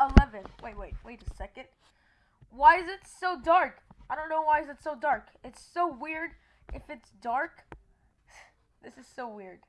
11. Wait, wait, wait a second. Why is it so dark? I don't know why is it so dark. It's so weird if it's dark. This is so weird.